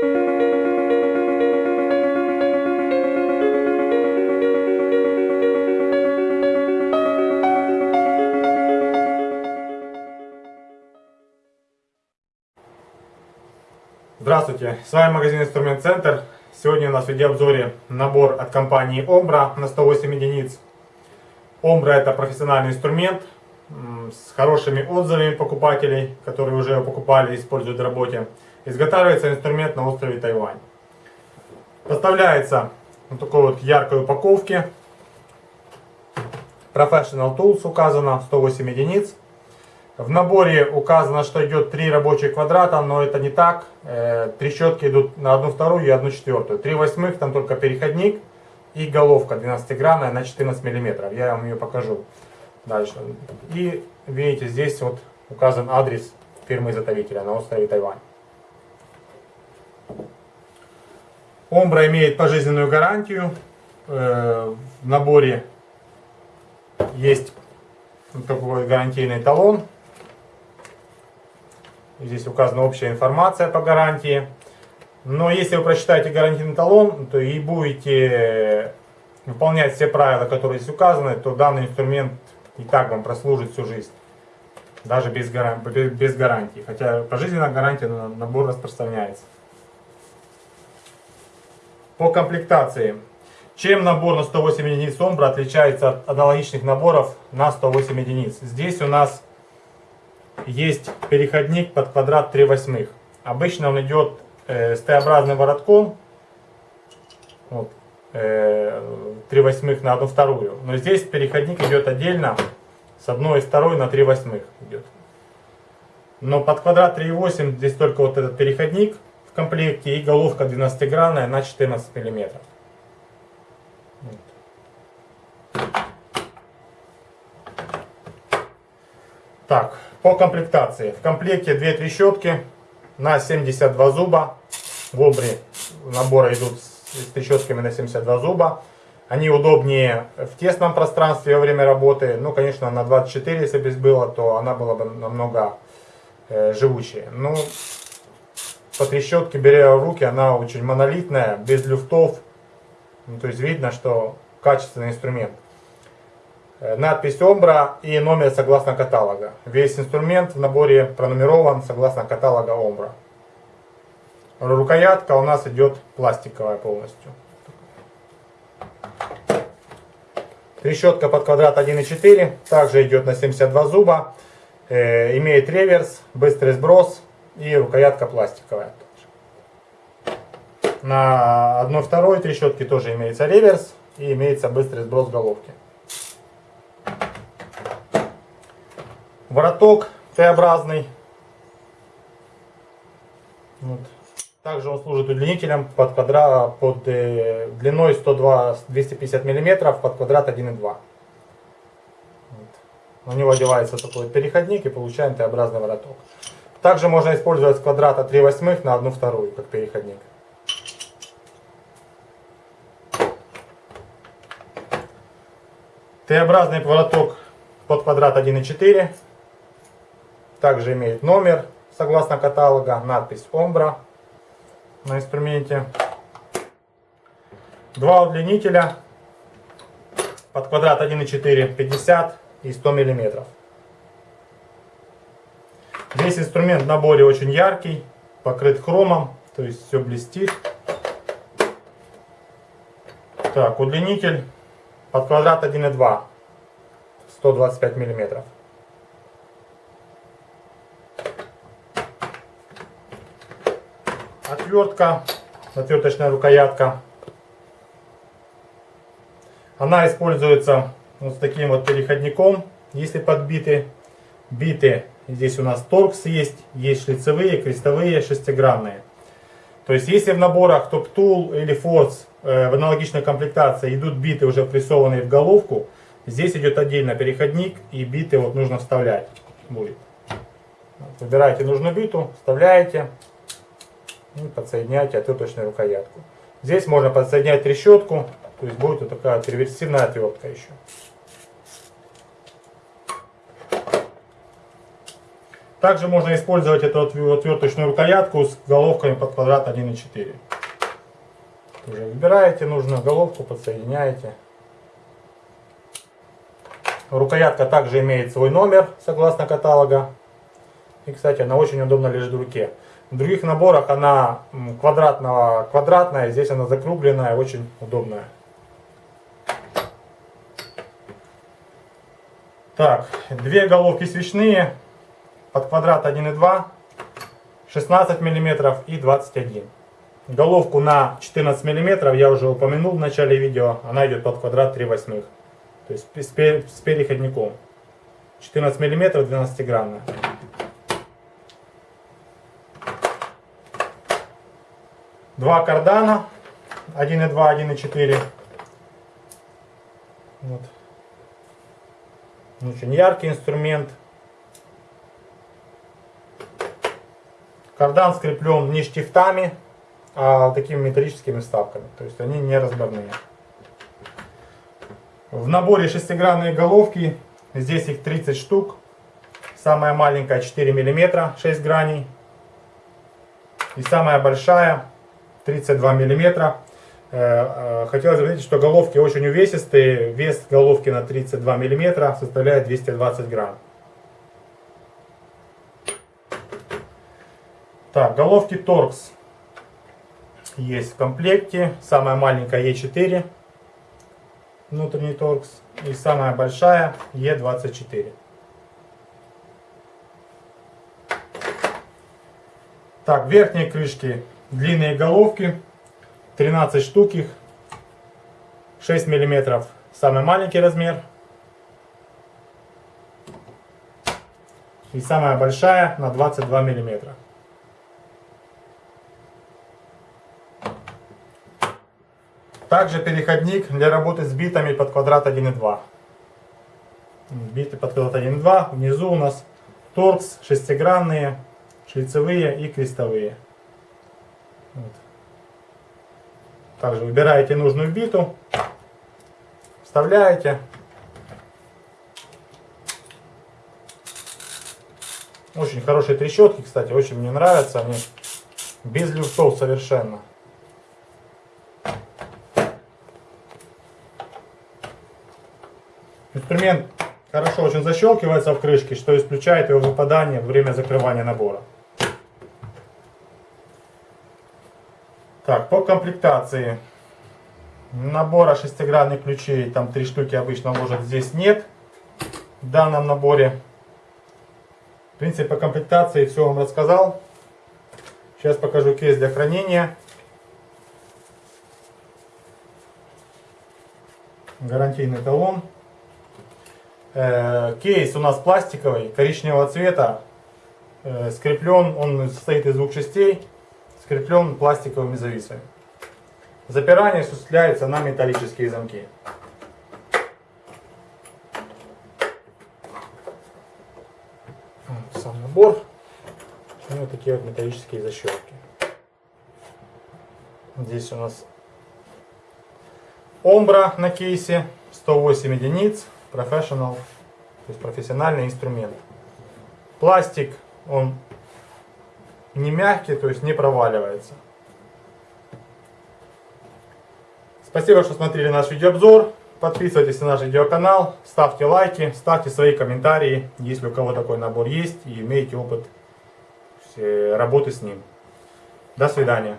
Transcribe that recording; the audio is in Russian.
Здравствуйте, с вами магазин Инструмент Центр. Сегодня у нас в видеообзоре набор от компании Ombra на 108 единиц. Ombra это профессиональный инструмент с хорошими отзывами покупателей, которые уже его покупали и используют в работе. Изготавливается инструмент на острове Тайвань. Поставляется в такой вот яркой упаковке. Professional Tools указано 108 единиц. В наборе указано, что идет 3 рабочих квадрата, но это не так. Э, трещотки идут на одну вторую и одну четвертую. 3 восьмых, там только переходник и головка 12-гранная на 14 мм. Я вам ее покажу дальше. И видите, здесь вот указан адрес фирмы-изготовителя на острове Тайвань. Омбра имеет пожизненную гарантию. Э, в наборе есть такой гарантийный талон Здесь указана общая информация по гарантии. Но если вы прочитаете гарантийный талон, то и будете выполнять все правила, которые здесь указаны, то данный инструмент и так вам прослужит всю жизнь. Даже без, гаран... без гарантии. Хотя пожизненная гарантия на набор распространяется. По комплектации. Чем набор на 108 единиц Омбра отличается от аналогичных наборов на 108 единиц? Здесь у нас есть переходник под квадрат 3 восьмых. Обычно он идет э, с Т-образным воротком. Вот, э, 3 восьмых на одну вторую. Но здесь переходник идет отдельно с одной и второй на 3 восьмых идет. Но под квадрат 3,8 здесь только вот этот переходник комплекте и головка 12-гранная на 14 миллиметров. Так, по комплектации. В комплекте две трещотки на 72 зуба. В обре набора идут с трещотками на 72 зуба. Они удобнее в тесном пространстве во время работы. Ну, конечно, на 24, если бы было, то она была бы намного э, живучее. Ну, по трещотке, беря в руки, она очень монолитная, без люфтов. Ну, то есть видно, что качественный инструмент. Э, надпись Омбра и номер согласно каталога. Весь инструмент в наборе пронумерован согласно каталога Омбра. Рукоятка у нас идет пластиковая полностью. Трещотка под квадрат 1,4, также идет на 72 зуба. Э, имеет реверс, быстрый сброс и рукоятка пластиковая. На 1,2 трещотке тоже имеется реверс и имеется быстрый сброс головки. Вороток Т-образный. Вот. Также он служит удлинителем под, квадра, под э, длиной 102, 250 мм под квадрат 1,2. Вот. У него одевается такой переходник и получаем Т-образный вороток. Также можно использовать с квадрата 3 восьмых на 1 вторую, как переходник. Т-образный вороток под квадрат 1,4 также имеет номер, согласно каталога, надпись Ombra на инструменте. Два удлинителя под квадрат 1,4, 50 и 100 миллиметров. Весь инструмент в наборе очень яркий, покрыт хромом, то есть все блестит. Так, удлинитель под квадрат 1,2, 125 миллиметров. отвертка, отверточная рукоятка. Она используется вот с таким вот переходником, если подбиты. Биты, здесь у нас торкс есть, есть шлицевые, крестовые, шестигранные. То есть если в наборах Top Tool или Force э, в аналогичной комплектации идут биты уже прессованные в головку, здесь идет отдельно переходник и биты вот нужно вставлять будет. Выбираете нужную биту, вставляете и подсоединяете отверточную рукоятку. Здесь можно подсоединять трещотку, то есть будет вот такая реверсивная отвертка еще. Также можно использовать эту отверточную рукоятку с головками под квадрат 1.4. Уже выбираете нужную головку, подсоединяете. Рукоятка также имеет свой номер, согласно каталога. И, кстати, она очень удобно лежит в руке. В других наборах она квадратного, квадратная, здесь она закругленная, очень удобная. Так, две головки свечные, под квадрат 1,2, 16 мм и 21 Головку на 14 мм я уже упомянул в начале видео, она идет под квадрат 3 восьмых. То есть с переходником. 14 мм 12 граммная. Два кардана. 1.2, 1.4. Вот. Очень яркий инструмент. Кардан скреплен не штифтами, а такими металлическими вставками. То есть они не разборные. В наборе шестигранные головки. Здесь их 30 штук. Самая маленькая 4 мм, 6 граней. И самая большая 32 мм. Э, э, хотелось заметить, что головки очень увесистые. Вес головки на 32 мм составляет 220 грамм. Так, головки Torx есть в комплекте. Самая маленькая E4, внутренний Torx. И самая большая E24. Так, верхние крышки длинные головки, 13 штук их, 6 миллиметров самый маленький размер. И самая большая на 22 миллиметра. Также переходник для работы с битами под квадрат 1.2. Биты под квадрат 1.2. Внизу у нас торкс шестигранные, шлицевые и крестовые. Вот. Также выбираете нужную биту, вставляете. Очень хорошие трещотки, кстати, очень мне нравятся. Они без люфтов совершенно. Инструмент хорошо очень защелкивается в крышке, что исключает его выпадание во время закрывания набора. Так, по комплектации. Набора шестигранных ключей, там три штуки обычно ложат, здесь нет. В данном наборе. В принципе, по комплектации все вам рассказал. Сейчас покажу кейс для хранения. Гарантийный талон. Э, кейс у нас пластиковый, коричневого цвета, э, скреплен, он состоит из двух частей, скреплен пластиковыми зависами. Запирание осуществляется на металлические замки. Сам набор. Вот такие вот металлические защелки. Здесь у нас омбра на кейсе, 108 единиц. Professional, то есть профессиональный инструмент. Пластик, он не мягкий, то есть не проваливается. Спасибо, что смотрели наш видеообзор. Подписывайтесь на наш видеоканал, ставьте лайки, ставьте свои комментарии, если у кого такой набор есть и имеете опыт работы с ним. До свидания.